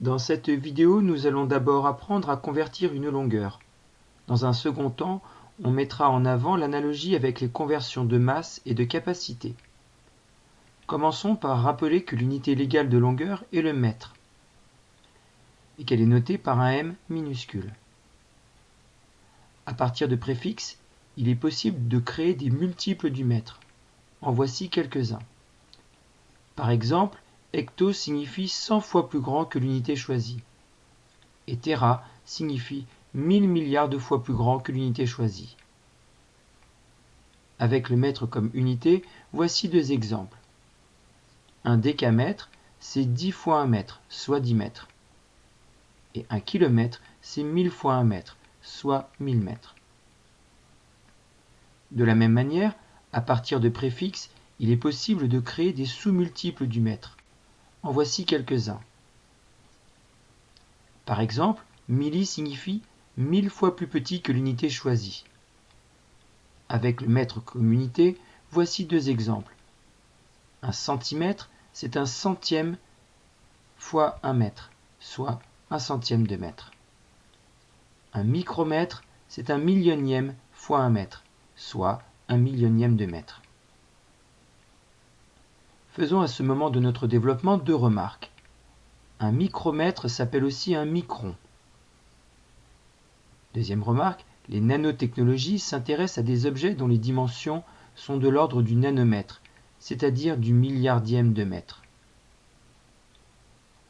Dans cette vidéo, nous allons d'abord apprendre à convertir une longueur. Dans un second temps, on mettra en avant l'analogie avec les conversions de masse et de capacité. Commençons par rappeler que l'unité légale de longueur est le mètre et qu'elle est notée par un m minuscule. À partir de préfixes, il est possible de créer des multiples du mètre. En voici quelques-uns. Par exemple, hecto signifie 100 fois plus grand que l'unité choisie. Et tera signifie 1000 milliards de fois plus grand que l'unité choisie. Avec le mètre comme unité, voici deux exemples. Un décamètre, c'est 10 fois un mètre, soit 10 mètres. Et un kilomètre, c'est 1000 fois un mètre, soit 1000 mètres. De la même manière, à partir de préfixes, il est possible de créer des sous-multiples du mètre. En voici quelques-uns. Par exemple, milli signifie 1000 fois plus petit que l'unité choisie. Avec le mètre comme unité, voici deux exemples. Un centimètre, c'est un centième fois un mètre, soit un centième de mètre. Un micromètre, c'est un millionième fois un mètre, soit un millionième de mètre. Faisons à ce moment de notre développement deux remarques. Un micromètre s'appelle aussi un micron. Deuxième remarque, les nanotechnologies s'intéressent à des objets dont les dimensions sont de l'ordre du nanomètre, c'est-à-dire du milliardième de mètre.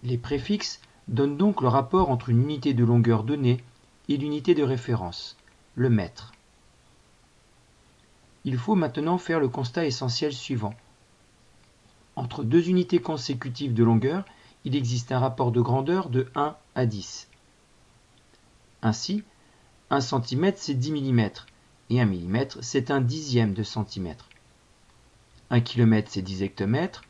Les préfixes donnent donc le rapport entre une unité de longueur donnée et l'unité de référence, le mètre. Il faut maintenant faire le constat essentiel suivant. Entre deux unités consécutives de longueur, il existe un rapport de grandeur de 1 à 10. Ainsi, 1 cm c'est 10 mm, et 1 mm c'est un dixième de centimètre. 1 km c'est 10 hectomètres,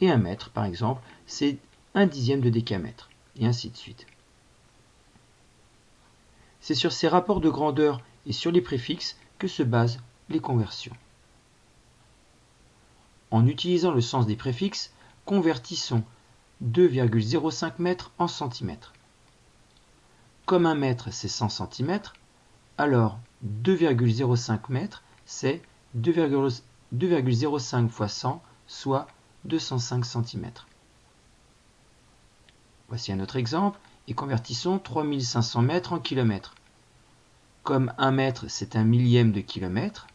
et 1 mètre par exemple c'est un dixième de décamètre, et ainsi de suite. C'est sur ces rapports de grandeur et sur les préfixes que se basent les conversions. En utilisant le sens des préfixes, convertissons 2,05 m en centimètres. Comme un mètre c'est 100 cm, alors 2,05 m c'est 2,05 fois 100, soit 205 cm. Voici un autre exemple, et convertissons 3500 mètres en kilomètres. Comme 1 mètre c'est un millième de kilomètre,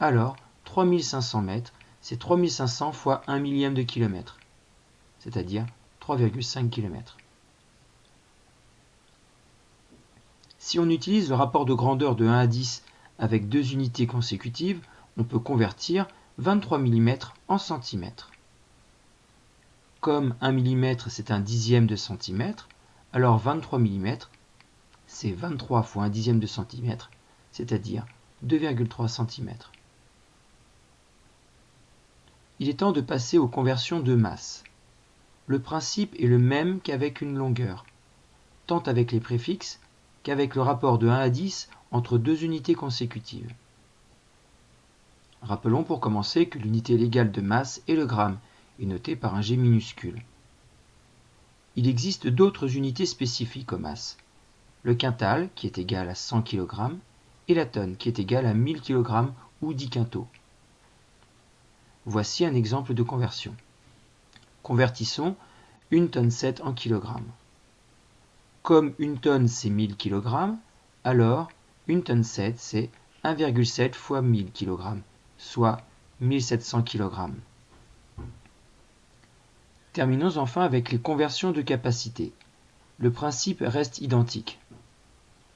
alors 3500 mètres c'est 3500 fois 1 millième de kilomètre, c'est-à-dire 3,5 km. Si on utilise le rapport de grandeur de 1 à 10 avec deux unités consécutives, on peut convertir 23 mm en centimètres. Comme 1 mm c'est un dixième de centimètre, alors 23 mm c'est 23 fois un dixième de centimètre, c'est-à-dire 2,3 cm. Il est temps de passer aux conversions de masse. Le principe est le même qu'avec une longueur, tant avec les préfixes qu'avec le rapport de 1 à 10 entre deux unités consécutives. Rappelons pour commencer que l'unité légale de masse est le gramme, et notée par un G minuscule. Il existe d'autres unités spécifiques aux masses. Le quintal, qui est égal à 100 kg, et la tonne, qui est égale à 1000 kg ou 10 quintaux. Voici un exemple de conversion. Convertissons une tonne 7 en kg. Comme une tonne c'est 1000 kg, alors une tonne 7 c'est 1,7 fois 1000 kg, soit 1700 kg. Terminons enfin avec les conversions de capacité. Le principe reste identique.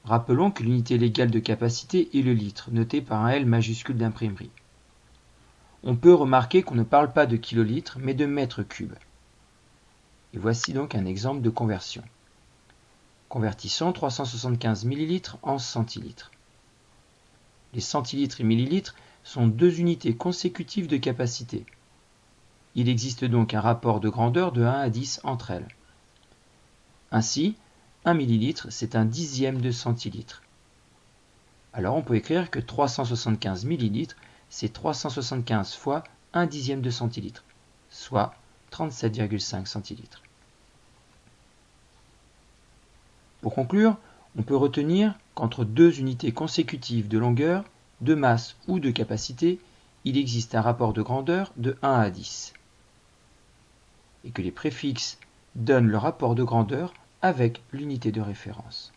Rappelons que l'unité légale de capacité est le litre, noté par un L majuscule d'imprimerie. On peut remarquer qu'on ne parle pas de kilolitres, mais de mètres cubes. Et voici donc un exemple de conversion. Convertissons 375 ml en centilitres. Les centilitres et millilitres sont deux unités consécutives de capacité. Il existe donc un rapport de grandeur de 1 à 10 entre elles. Ainsi, 1 millilitre, c'est un dixième de centilitre. Alors on peut écrire que 375 millilitres, c'est 375 fois 1 dixième de centilitre, soit 37,5 centilitres. Pour conclure, on peut retenir qu'entre deux unités consécutives de longueur, de masse ou de capacité, il existe un rapport de grandeur de 1 à 10. Et que les préfixes donnent le rapport de grandeur avec l'unité de référence.